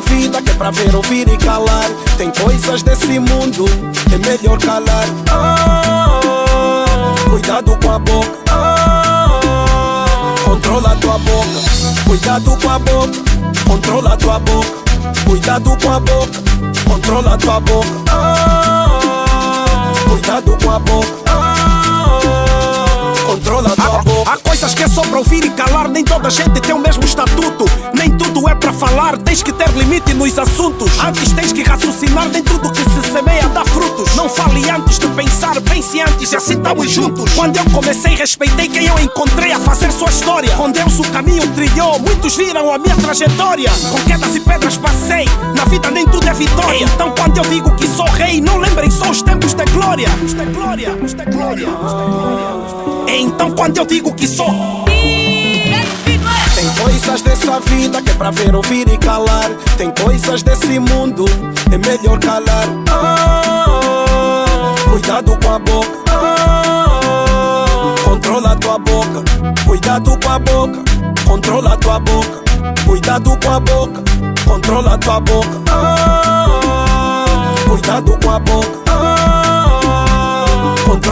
vida que é pra ver, ouvir e calar. Tem coisas desse mundo, é melhor calar. Oh, cuidado com a boca. Oh, controla a tua boca. Cuidado com a boca. Controla a tua boca. Cuidado com a boca. Controla a tua boca. Oh, cuidado com a boca. Controla a tua boca. Há coisas que é só pra ouvir e calar, nem toda gente tem o mesmo estatuto. Nem tudo falar, tens que ter limite nos assuntos. Antes tens que raciocinar, nem tudo que se semeia dá frutos. Não fale antes de pensar, pense antes e assim estamos juntos. Quando eu comecei, respeitei quem eu encontrei a fazer sua história. Com Deus o caminho trilhou, muitos viram a minha trajetória. Com quedas e pedras passei, na vida nem tudo é vitória. Então quando eu digo que sou rei, não lembrem só os tempos de glória. Os de glória, os de glória, os de glória. Então quando eu digo que sou coisas dessa vida que é pra ver, ouvir e calar. Tem coisas desse mundo, é melhor calar. Oh, cuidado com a boca. Oh, controla tua boca. Cuidado com a boca. Controla tua boca. Cuidado com a boca. Controla tua boca. Oh, cuidado com a boca.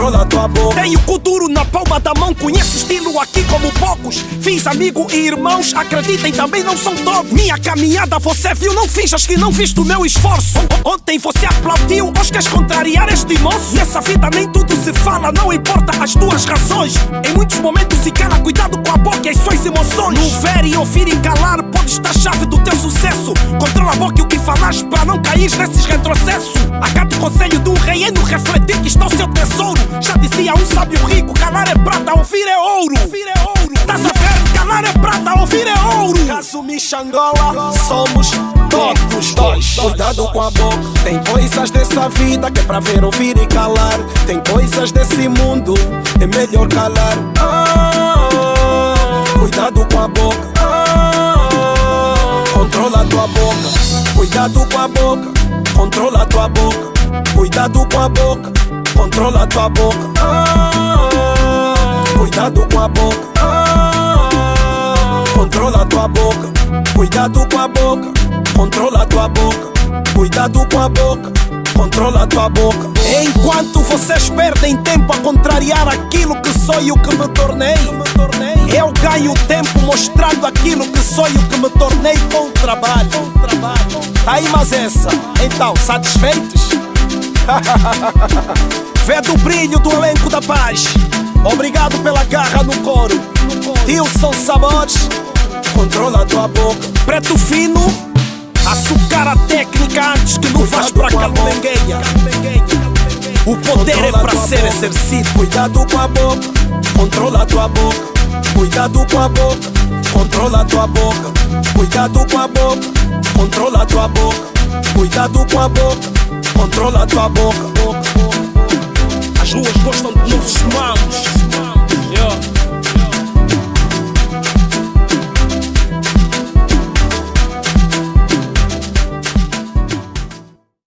Controla a tua boca. Tenho cultura na palma da mão, conheço estilo aqui como poucos. Fiz amigo e irmãos, acreditem, também não são todos. Minha caminhada você viu, não finjas que não viste o meu esforço. Ontem você aplaudiu, hoje queres contrariar este moço. Nessa vida nem tudo se fala, não importa as tuas razões. Em muitos momentos se cala, cuidado com a boca e as suas emoções. No ver e ouvir e calar, pode estar a chave do teu sucesso. Controla a boca e o que falas para não cair nesses retrocessos. De um rei é no refletir que está o seu tesouro. Já dizia um sábio rico, calar é prata, ouvir é ouro. Ouvir é ouro. Estás a? Calar é prata, ouvir é ouro. Caso Michangola, somos todos dois. Cuidado com a boca. Tem coisas dessa vida que é pra ver, ouvir e calar. Tem coisas desse mundo, é melhor calar. Cuidado com a boca. Controla a tua boca. Cuidado com a boca. Controla tua boca. Cuidado com a boca. Controla tua boca. Oh, cuidado com a boca. Oh, controla tua boca. Cuidado com a boca. Controla tua boca. Cuidado com a boca. Controla tua boca. Enquanto vocês perdem tempo a contrariar aquilo que sou e o que me tornei, eu ganho tempo mostrando aquilo que sou e o que me tornei com o trabalho. Tá aí, mas essa. Então, satisfeitos? Vê do brilho do elenco da paz. Obrigado pela garra no coro. Tilson Sabores, Controla tua boca. preto fino. Açucar a técnica antes que não vás para calengueia. O poder é Controla a para tua ser boca. exercido. Cuidado com a boca, controla tua boca. Cuidado com a boca, controla tua boca. Cuidado com a boca, Controla tua boca, cuidado com a boca, controla tua boca. As ruas gostam de nossos mamos. Yeah.